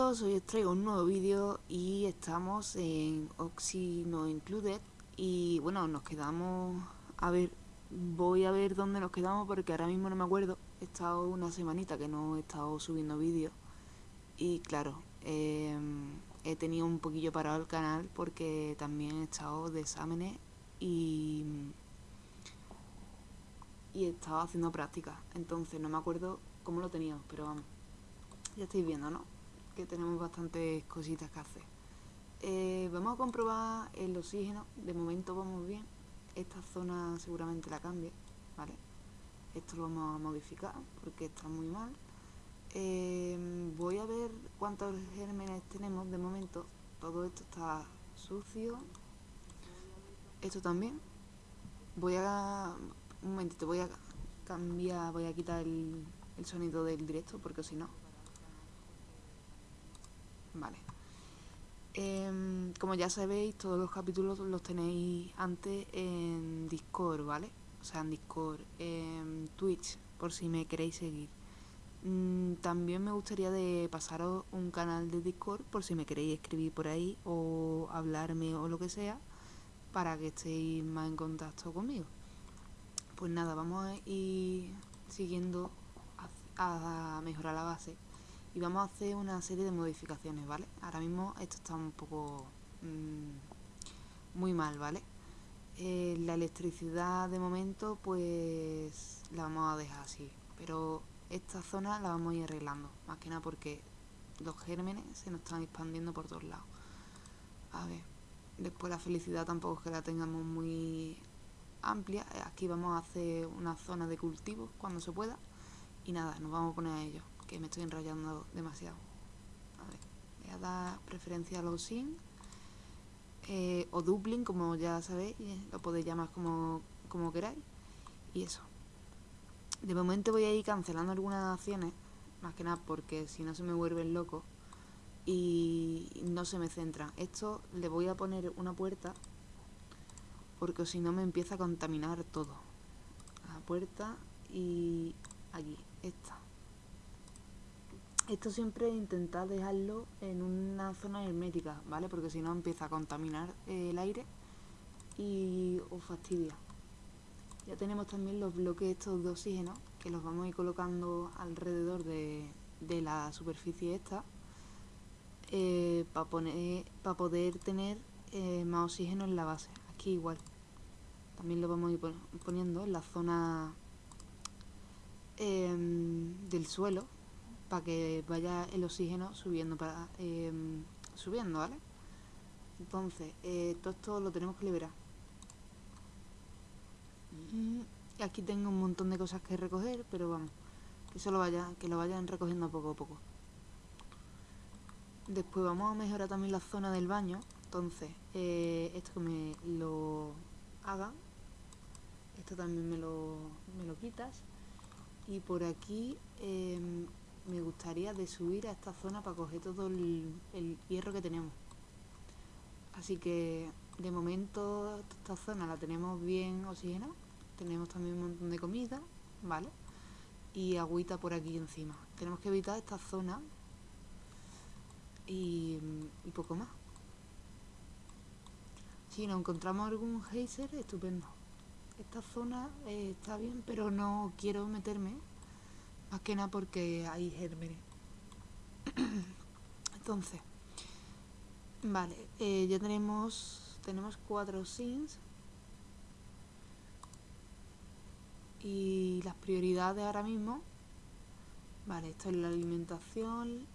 hoy os traigo un nuevo vídeo y estamos en Oxy No Included y bueno, nos quedamos, a ver, voy a ver dónde nos quedamos porque ahora mismo no me acuerdo, he estado una semanita que no he estado subiendo vídeos y claro, em, he tenido un poquillo parado el canal porque también he estado de exámenes y, y he estado haciendo prácticas, entonces no me acuerdo cómo lo tenía, pero vamos. Ya estáis viendo, ¿no? Que tenemos bastantes cositas que hacer. Eh, vamos a comprobar el oxígeno. De momento vamos bien. Esta zona seguramente la cambie, ¿vale? Esto lo vamos a modificar porque está muy mal. Eh, voy a ver cuántos gérmenes tenemos de momento. Todo esto está sucio. Esto también. Voy a... Un momentito, voy a cambiar, voy a quitar el, el sonido del directo porque si no Vale. Em, como ya sabéis, todos los capítulos los tenéis antes en Discord, ¿vale? O sea, en Discord, en Twitch, por si me queréis seguir. Mm, también me gustaría de pasaros un canal de Discord por si me queréis escribir por ahí o hablarme o lo que sea para que estéis más en contacto conmigo. Pues nada, vamos a ir siguiendo a mejorar la base y vamos a hacer una serie de modificaciones, ¿vale? Ahora mismo esto está un poco mm, muy mal, ¿vale? Eh, la electricidad de momento pues la vamos a dejar así, pero esta zona la vamos a ir arreglando, más que nada porque los gérmenes se nos están expandiendo por todos lados. A ver, después la felicidad tampoco es que la tengamos muy amplia, aquí vamos a hacer una zona de cultivo cuando se pueda y nada, nos vamos a poner a ello que me estoy enrollando demasiado. Ver, voy a dar preferencia a los sin eh, o dupling, como ya sabéis, lo podéis llamar como, como queráis. Y eso. De momento voy a ir cancelando algunas acciones, más que nada porque si no se me vuelven loco y no se me centran. Esto le voy a poner una puerta porque si no me empieza a contaminar todo. La puerta y aquí, esta. Esto siempre intentar dejarlo en una zona hermética, ¿vale? Porque si no empieza a contaminar el aire y os fastidia. Ya tenemos también los bloques estos de oxígeno que los vamos a ir colocando alrededor de, la superficie esta eh, para para poder tener eh, más oxígeno en la base. Aquí igual. También lo vamos a ir poniendo en la zona em, del suelo para que vaya el oxígeno subiendo, para em, subiendo, ¿vale? Entonces, eh, todo esto lo tenemos que liberar. Y aquí tengo un montón de cosas que recoger, pero vamos, que, eso lo, vaya, que lo vayan recogiendo poco a poco. Después vamos a mejorar también la zona del baño. Entonces, eh, esto que me lo haga. Esto también me lo, me lo quitas. Y por aquí em, me gustaría de subir a esta zona para coger todo el, hierro que tenemos. Así que de momento esta zona la tenemos bien oxigenada. Tenemos también un montón de comida, ¿vale? Y agüita por aquí encima. Tenemos que evitar esta zona y, poco más. Si nos encontramos algún geyser, estupendo. Esta zona eh, está bien, pero no quiero meterme más que nada porque hay gérmenes. Entonces, vale, eh, ya tenemos, tenemos cuatro sims. Y las prioridades ahora mismo. Vale, esto es la alimentación.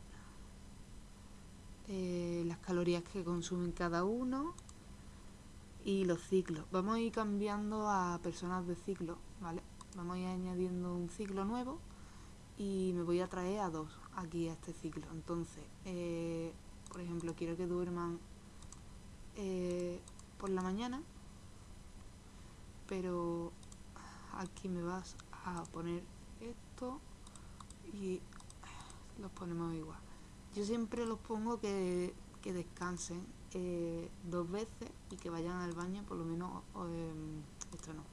Eh, las calorías que consumen cada uno. Y los ciclos. Vamos a ir cambiando a personas de ciclo, ¿vale? Vamos a ir añadiendo un ciclo nuevo y me voy a traer a dos aquí a este ciclo. Entonces, eh, por ejemplo, quiero que duerman eh, por la mañana, pero aquí me vas a poner esto y los ponemos igual. Yo siempre los pongo que, que descansen eh, dos veces y que vayan al baño por lo menos, esto no,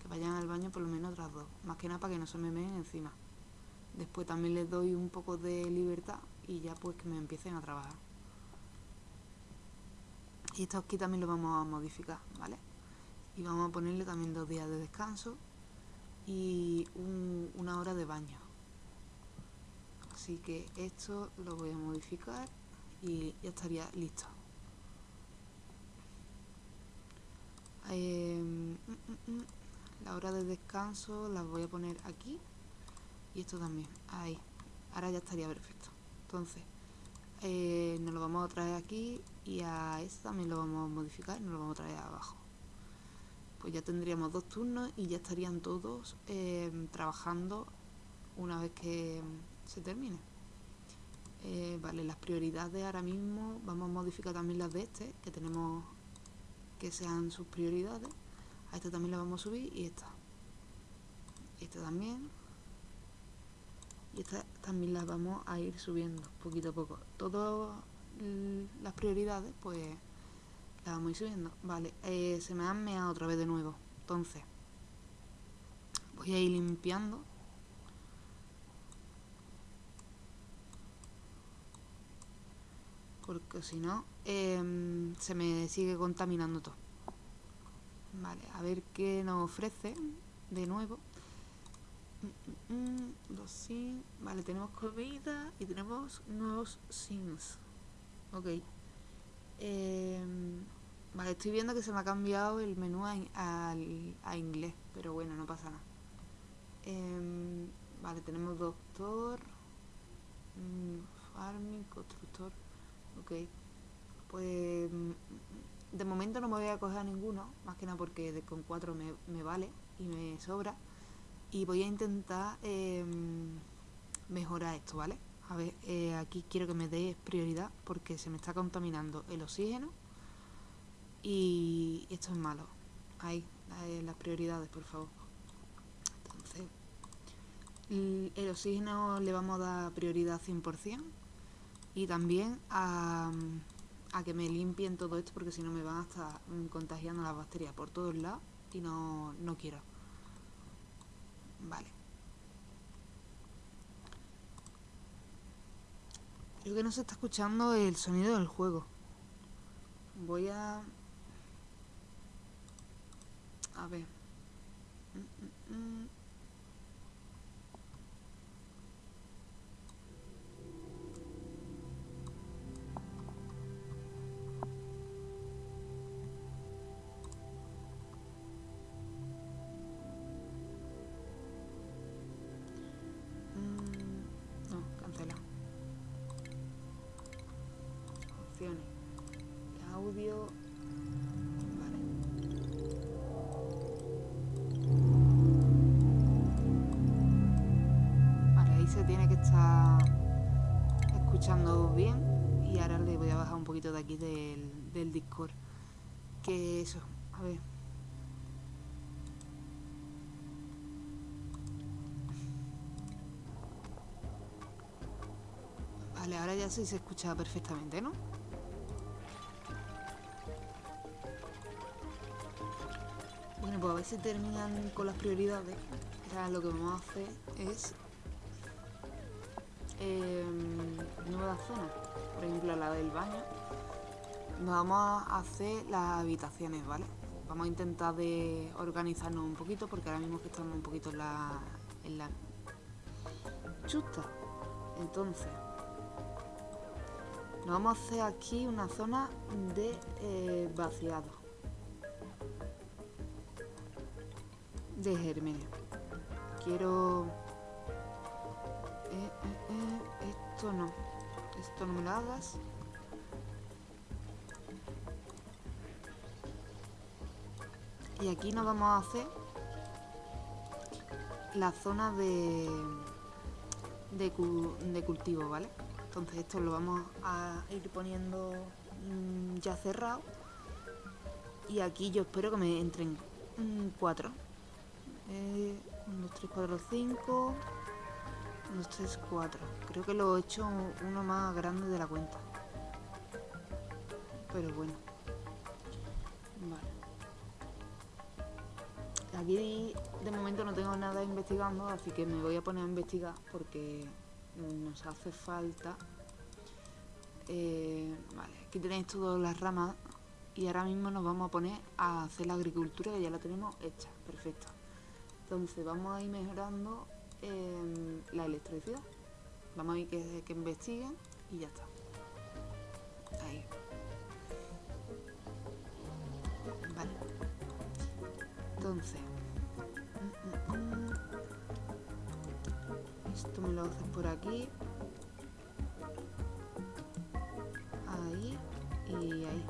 que vayan al baño por lo menos otras dos, más que nada para que no se me meen encima. Después también les doy un poco de libertad y ya pues que me empiecen a trabajar. Y esto aquí también lo vamos a modificar, ¿vale? Y vamos a ponerle también dos días de descanso y una hora de baño. Así que esto lo voy a modificar y ya estaría listo. Em, mm, mm, mm. la hora de descanso la voy a poner aquí y esto también, ahí. Ahora ya estaría perfecto. Entonces, eh, nos lo vamos a traer aquí y a esto también lo vamos a modificar y nos lo vamos a traer abajo. Pues ya tendríamos dos turnos y ya estarían todos em, trabajando una vez que se termine. Eh, vale, las prioridades ahora mismo vamos a modificar también las de este, que tenemos que sean sus prioridades. A esta también la vamos a subir y esta. Esta también. Y esta también las vamos a ir subiendo poquito a poco. Todas las prioridades, pues las vamos a ir subiendo. Vale, eh, se me han meado otra vez de nuevo. Entonces, voy a ir limpiando porque si no em, se me sigue contaminando todo. Vale, a ver qué nos ofrece de nuevo. Mm, mm, mm, sims. Vale, tenemos comida y tenemos nuevos sims. Ok. Em, vale, estoy viendo que se me ha cambiado el menú a, a inglés, pero bueno, no pasa nada. Em, vale, tenemos doctor, farming, constructor. Ok. Pues mm, de momento no me voy a coger a ninguno, más que nada porque con cuatro me, vale y me sobra. Y voy a intentar em, mejorar esto, ¿vale? A ver, eh, aquí quiero que me dé prioridad porque se me está contaminando el oxígeno y esto es malo. Ahí, las prioridades, por favor. Entonces, el oxígeno le vamos a dar prioridad 100% y también a, que me limpien todo esto porque si no me van a estar contagiando las bacterias por todos lados y no, no quiero. Vale. Creo que no se está escuchando el sonido del juego. Voy a... A ver. Mm, mm, mm. Del, del Discord. Que eso, a ver. Vale, ahora ya sí se escucha perfectamente, ¿no? Bueno, pues a ver si terminan con las prioridades. Ahora lo que vamos a hacer es eh, nuevas zonas. Por ejemplo, la del baño. Vamos a hacer las habitaciones, ¿vale? Vamos a intentar de organizarnos un poquito porque ahora mismo que estamos un poquito en la, en la chusta. Entonces, nos vamos a hacer aquí una zona de eh, vaciado. de germenio. Quiero... Eh, eh, esto no. Esto no me lo hagas. Y aquí nos vamos a hacer la zona de, de, cultivo, ¿vale? Entonces esto lo vamos a ir poniendo mm, ya cerrado. Y aquí yo espero que me entren mm, cuatro. 1, 2, 3, 4, 5. 1, 2, 3, 4. Creo que lo he hecho uno más grande de la cuenta. Pero bueno. Aquí de momento no tengo nada investigando, así que me voy a poner a investigar porque nos hace falta. Eh, vale, aquí tenéis todas las ramas y ahora mismo nos vamos a poner a hacer la agricultura que ya la tenemos hecha, perfecto. Entonces vamos a ir mejorando em, la electricidad. Vamos a ir que, que investiguen y ya está. Ahí. Entonces. Esto me lo haces por aquí. Ahí y ahí.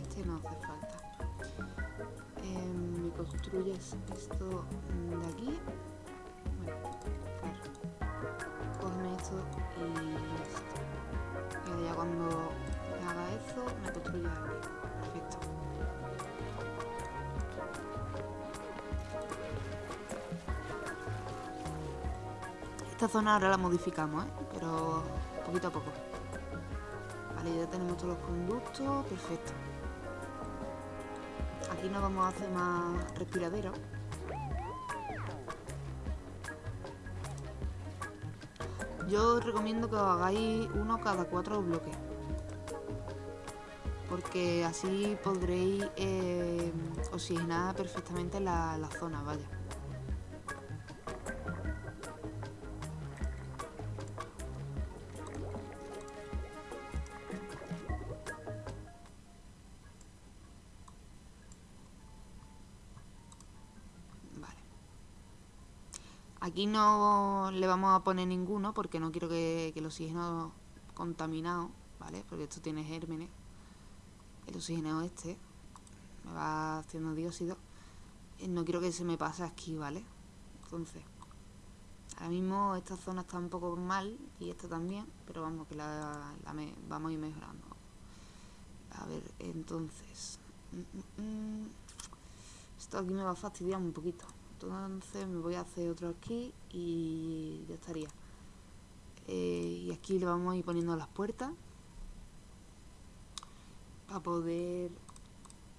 Este no hace falta. Em, me construyes esto de aquí. Bueno, claro. Esto y esto. Y ya cuando haga eso, me construyes aquí. Esta zona ahora la modificamos, ¿eh? pero poquito a poco. Vale, ya tenemos todos los conductos, perfecto. Aquí nos vamos a hacer más respiraderos. Yo os recomiendo que os hagáis uno cada cuatro bloques. Porque así podréis eh, oxigenar perfectamente la, la zona, vaya. Aquí no le vamos a poner ninguno porque no quiero que, el oxígeno contaminado, ¿vale? Porque esto tiene gérmenes. El oxígeno este me va haciendo dióxido. Eh, no quiero que se me pase aquí, ¿vale? Entonces, ahora mismo esta zona está un poco mal y esta también, pero vamos que la, vamos a ir mejorando. A ver, entonces... Mm, mm, mm. Esto aquí me va a fastidiar un poquito entonces me voy a hacer otro aquí y ya estaría. Eh, y aquí le vamos a ir poniendo las puertas para poder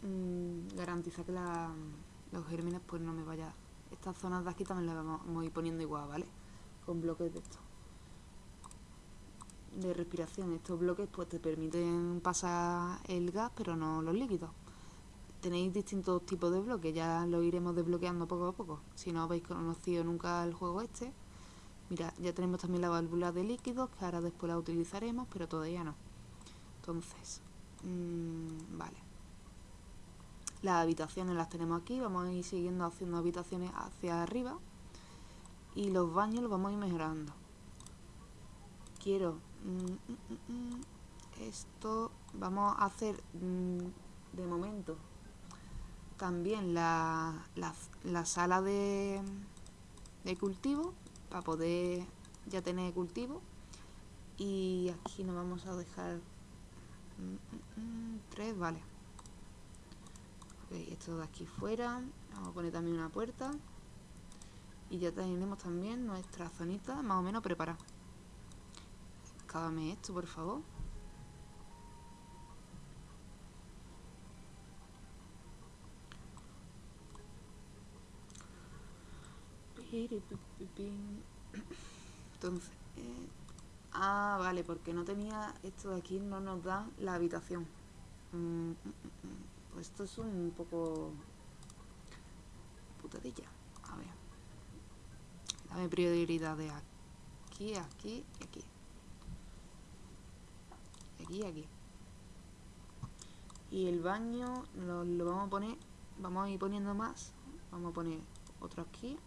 mm, garantizar que los gérmenes pues no me vaya estas zonas de aquí también las vamos a ir poniendo igual, ¿vale? con bloques de esto de respiración. Estos bloques pues te permiten pasar el gas pero no los líquidos tenéis distintos tipos de bloques, ya lo iremos desbloqueando poco a poco. Si no habéis conocido nunca el juego este, mira, ya tenemos también la válvula de líquidos, que ahora después la utilizaremos, pero todavía no. Entonces, mmm, vale. Las habitaciones las tenemos aquí, vamos a ir siguiendo haciendo habitaciones hacia arriba. Y los baños los vamos a ir mejorando. Quiero... Mm, mm, mm, esto vamos a hacer de momento también la, la, sala de, de cultivo para poder ya tener cultivo. Y aquí nos vamos a dejar mm, mm, mm, tres, vale. Esto de aquí fuera vamos a poner también una puerta. Y ya tenemos también nuestra zonita más o menos preparada. Cábame esto por favor Entonces, eh, ah, vale, porque no tenía esto de aquí, no nos da la habitación. Mm, mm, mm, pues esto es un poco putadilla. A ver, dame prioridad de aquí, aquí y aquí. Aquí aquí. Y el baño lo vamos a poner, vamos a ir poniendo más. Vamos a poner otro aquí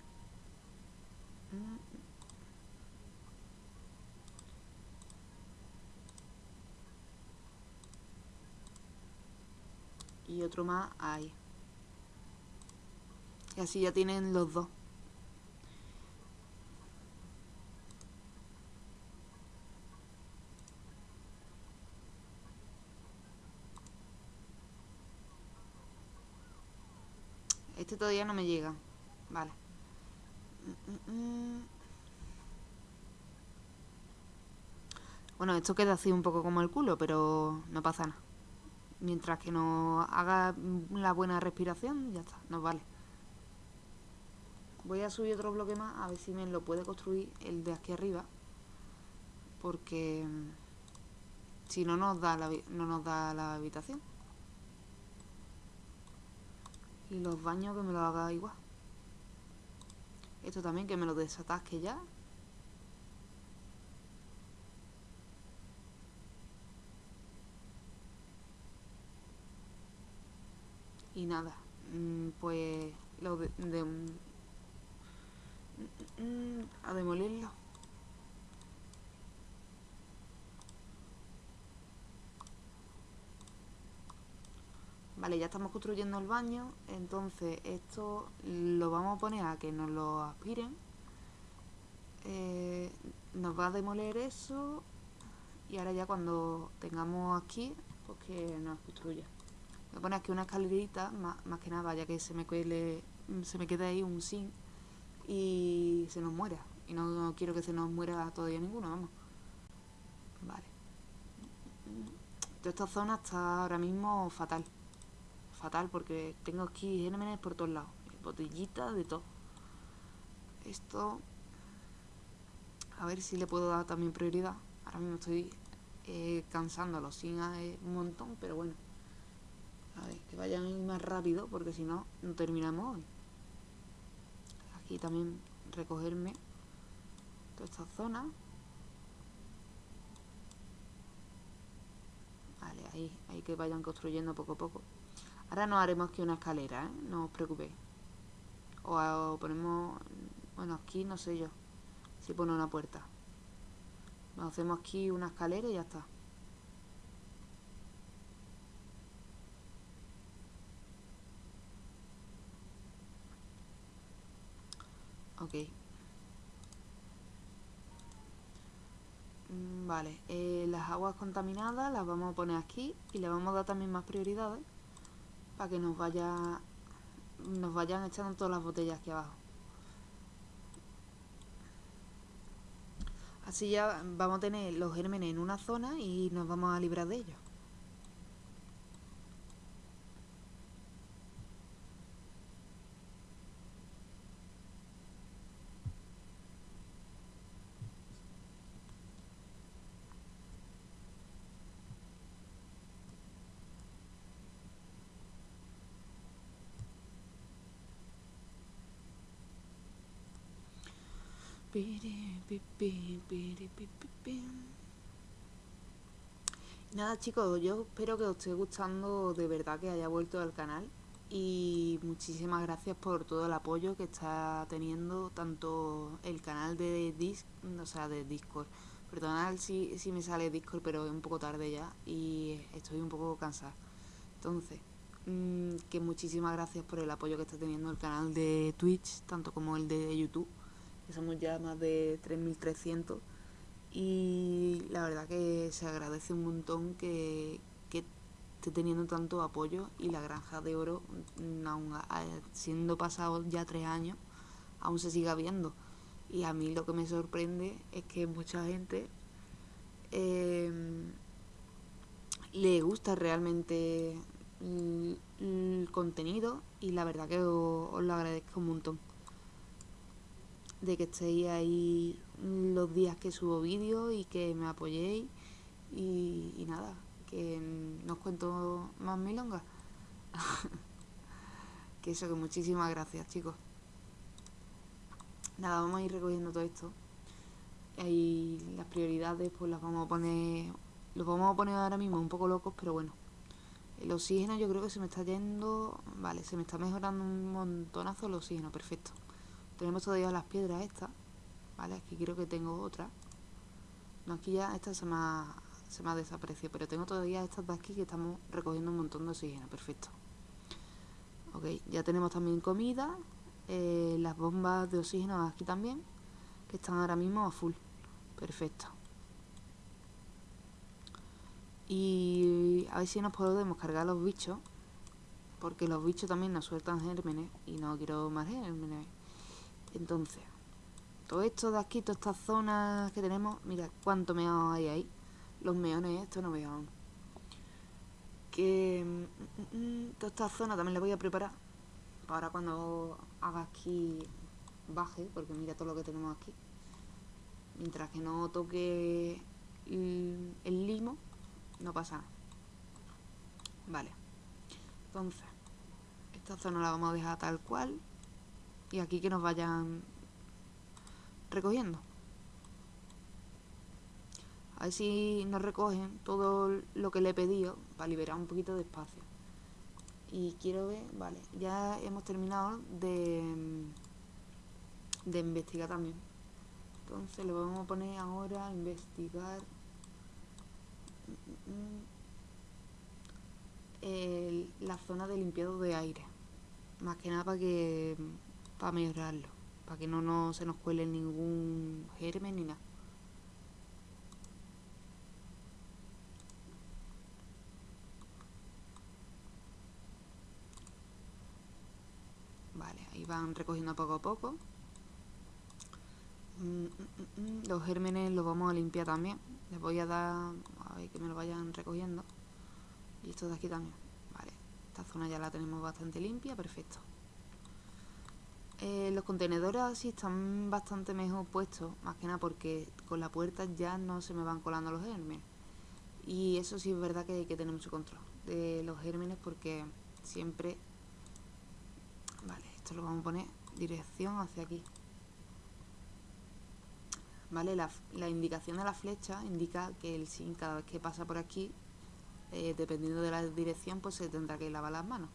y otro más ahí. Y así ya tienen los dos. Este todavía no me llega. Vale. Bueno, esto queda así un poco como el culo, pero no pasa nada. mientras que nos haga la buena respiración, ya está, nos vale. Voy a subir otro bloque más, a ver si me lo puede construir el de aquí arriba. Porque mm, si no nos da la, no nos da la habitación. Y los baños que me lo haga igual. Esto también que me lo desatasque ya. Y nada, mm, pues lo de, a demolirlo. Vale, ya estamos construyendo el baño, entonces esto lo vamos a poner a que nos lo aspiren. Eh, nos va a demoler eso y ahora ya cuando tengamos aquí, pues que nos construya. Voy a poner aquí una escalerita, más, que nada, ya que se me, quede, se me quede ahí un zinc y se nos muera. Y no, quiero que se nos muera todavía ninguno, vamos. Vale. Toda esta zona está ahora mismo fatal. Fatal porque tengo aquí gérmenes por todos lados. Botellitas, de todo. Esto... A ver si le puedo dar también prioridad. Ahora mismo estoy eh, cansándolo sin un montón, pero bueno. A ver, que vayan más rápido porque si no, no terminamos hoy. Aquí también recogerme toda esta zona. Vale, ahí, ahí que vayan construyendo poco a poco. Ahora no haremos aquí una escalera, ¿eh? No os preocupéis. O, ponemos... Bueno, aquí no sé yo. Si pone una puerta. hacemos aquí una escalera y ya está. Ok. Mm, vale, eh, las aguas contaminadas las vamos a poner aquí y le vamos a dar también más prioridades para que nos vaya nos vayan echando todas las botellas aquí abajo. Así ya vamos a tener los gérmenes en una zona y nos vamos a librar de ellos. Nada chicos, yo espero que os esté gustando de verdad que haya vuelto al canal y muchísimas gracias por todo el apoyo que está teniendo tanto el canal de Disc, o sea, de Discord. Perdonad si, si me sale Discord, pero es un poco tarde ya y estoy un poco cansada. Entonces, mm, que muchísimas gracias por el apoyo que está teniendo el canal de Twitch, tanto como el de YouTube somos ya más de 3.300 y la verdad que se agradece un montón que, que esté teniendo tanto apoyo y la granja de oro, mm, aún siendo pasados ya tres años, aún se siga viendo. Y a mí lo que me sorprende es que mucha gente em, le gusta realmente el, contenido y la verdad que os lo agradezco un montón de que estéis ahí los días que subo vídeos y que me apoyéis y, nada, que no os cuento más milongas. que eso, que muchísimas gracias chicos. Nada, vamos a ir recogiendo todo esto. Y las prioridades pues las vamos a poner, los vamos a poner ahora mismo un poco locos, pero bueno. El oxígeno yo creo que se me está yendo, vale, se me está mejorando un montonazo el oxígeno, perfecto. Tenemos todavía las piedras estas, ¿vale? Aquí creo que tengo otra. No, aquí ya esta se me ha, se me ha desaparecido, pero tengo todavía estas de aquí que estamos recogiendo un montón de oxígeno, perfecto. Ok, ya tenemos también comida, eh, las bombas de oxígeno aquí también, que están ahora mismo a full, perfecto. Y a ver si nos podemos cargar los bichos, porque los bichos también nos sueltan gérmenes y no quiero más gérmenes. Entonces, todo esto de aquí, todas estas zonas que tenemos, mira cuánto meón hay ahí. Los meones estos no veo que mm, mm, mm, toda esta zona también la voy a preparar para cuando haga aquí baje, porque mira todo lo que tenemos aquí. Mientras que no toque el, limo, no pasa nada. Vale. Entonces, esta zona la vamos a dejar tal cual. Y aquí que nos vayan recogiendo. A ver si nos recogen todo lo que le he pedido para liberar un poquito de espacio. Y quiero ver, vale, ya hemos terminado de, de investigar también. Entonces lo vamos a poner ahora a investigar la zona de limpiado de aire. Más que nada para que para mejorarlo, para que no, no se nos cuele ningún germen ni nada. van recogiendo poco a poco. Mm, mm, mm, los gérmenes los vamos a limpiar también. Les voy a dar, a ver que me lo vayan recogiendo. Y esto de aquí también. Vale, esta zona ya la tenemos bastante limpia, perfecto. Eh, los contenedores así están bastante mejor puestos, más que nada porque con la puerta ya no se me van colando los gérmenes. Y eso sí es verdad que hay que tener mucho control de los gérmenes porque siempre esto lo vamos a poner dirección hacia aquí. ¿Vale? La, indicación de la flecha indica que el sin cada vez que pasa por aquí, eh, dependiendo de la dirección, pues se tendrá que lavar las manos.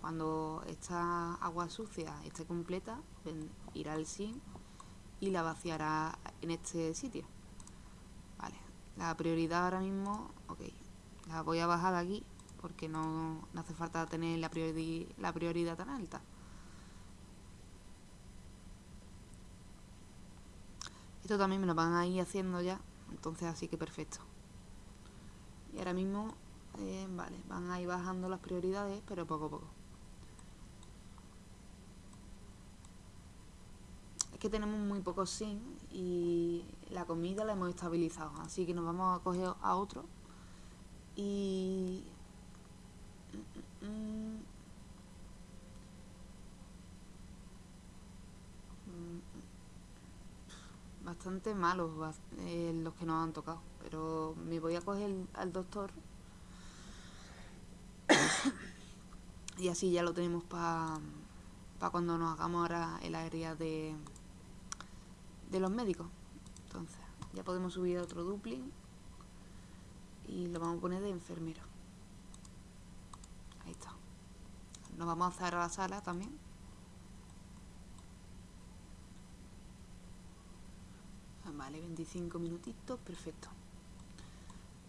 Cuando esta agua sucia esté completa, pues irá el sin y la vaciará en este sitio. Vale, la prioridad ahora mismo, ok, la voy a bajar de aquí porque no, hace falta tener la, la prioridad tan alta. Esto también me lo van a ir haciendo ya, entonces así que perfecto. Y ahora mismo, eh, vale, van a ir bajando las prioridades, pero poco a poco. Es que tenemos muy pocos sin y la comida la hemos estabilizado, así que nos vamos a coger a otro. Y... Bastante malos eh, los que nos han tocado. Pero me voy a coger al doctor. y así ya lo tenemos para pa cuando nos hagamos ahora el área de, de los médicos. Entonces, ya podemos subir a otro dupling. Y lo vamos a poner de enfermero. Ahí está. Nos vamos a a la sala también. Vale, 25 minutitos, perfecto.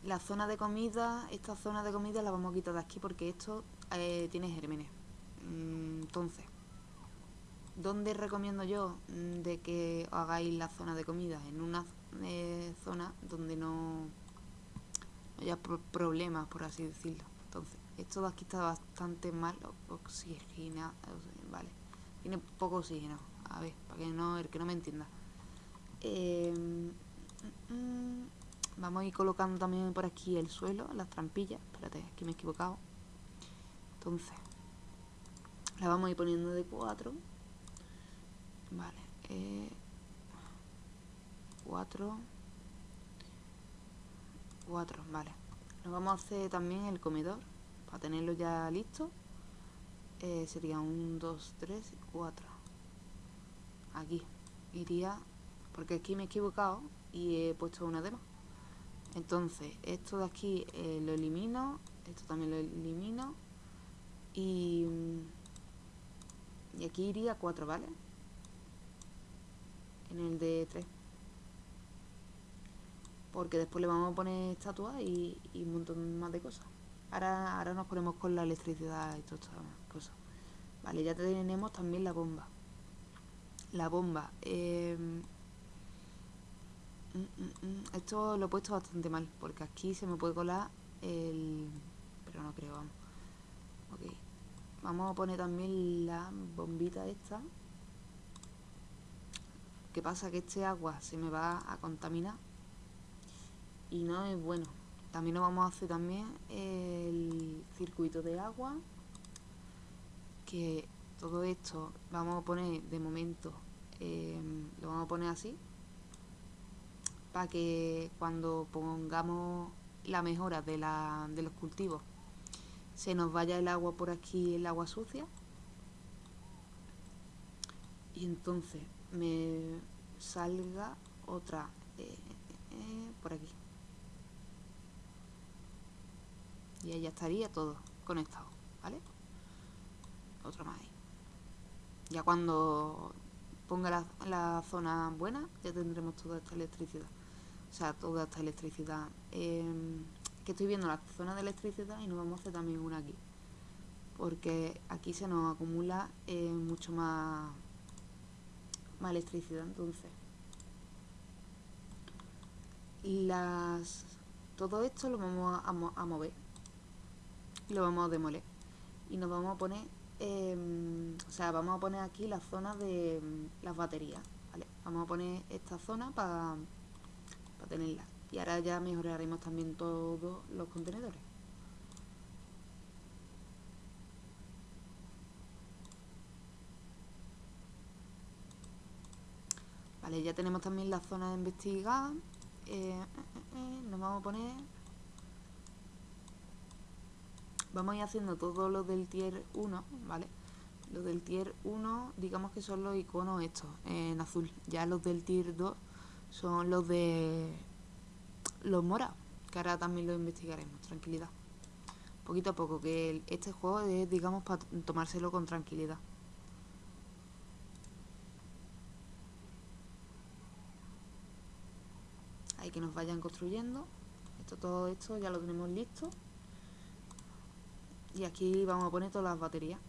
La zona de comida, esta zona de comida la vamos a quitar de aquí porque esto eh, tiene gérmenes. Mm, entonces, ¿dónde recomiendo yo mm, de que hagáis la zona de comida? En una eh, zona donde no, haya problemas, por así decirlo. Entonces, esto de aquí está bastante mal oxigenado, vale. Tiene poco oxígeno. A ver, para que no, el que no me entienda. Em, vamos a ir colocando también por aquí el suelo, las trampillas. Espérate, aquí me he equivocado. Entonces, la vamos a ir poniendo de 4. Vale. 4. Eh, 4, vale. Nos vamos a hacer también el comedor. Para tenerlo ya listo. Eh, sería 1, 2, 3, 4. Aquí. Iría porque aquí me he equivocado y he puesto una demo entonces esto de aquí eh, lo elimino esto también lo elimino y, y aquí iría 4 vale en el de 3 porque después le vamos a poner estatuas y, un montón más de cosas ahora, ahora nos ponemos con la electricidad y todas estas cosas vale ya tenemos también la bomba la bomba eh, Mm, mm, mm. Esto lo he puesto bastante mal, porque aquí se me puede colar el... Pero no creo, vamos. Ok. Vamos a poner también la bombita esta. ¿Qué pasa? Que este agua se me va a contaminar. Y no es bueno. también nos vamos a hacer también el circuito de agua que todo esto vamos a poner de momento em, lo vamos a poner así para que cuando pongamos la mejora de, la, de los cultivos se nos vaya el agua por aquí, el agua sucia y entonces me salga otra eh, eh, por aquí y ahí ya estaría todo conectado, ¿vale? Otro más. Ya cuando ponga la, la, zona buena, ya tendremos toda esta electricidad. O sea, toda esta electricidad. Em, que estoy viendo la zona de electricidad y nos vamos a hacer también una aquí. Porque aquí se nos acumula eh, mucho más, más electricidad. Entonces, las, todo esto lo vamos a, a mover lo vamos a demoler y nos vamos a poner em, o sea vamos a poner aquí la zona de em, las baterías ¿vale? vamos a poner esta zona para tenerla y ahora ya mejoraremos también todos los contenedores Ya tenemos también la zona de investigar. Eh, eh, eh, nos vamos a poner vamos a ir haciendo todo lo del tier 1, ¿vale? Los del tier 1, digamos que son los iconos estos, en azul. Ya los del tier 2 son los de los morados, que ahora también lo investigaremos, tranquilidad. Poquito a poco, que este juego es, digamos, para tomárselo con tranquilidad. Que nos vayan construyendo. Esto, todo esto ya lo tenemos listo. Y aquí vamos a poner todas las baterías.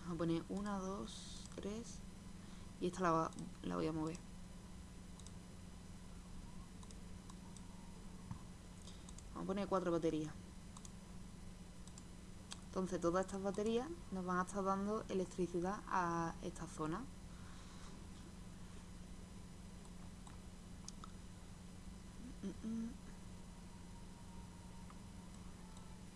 Vamos a poner una, dos, tres. Y esta la, la voy a mover. Vamos a poner cuatro baterías. Entonces todas estas baterías nos van a estar dando electricidad a esta zona. 嗯嗯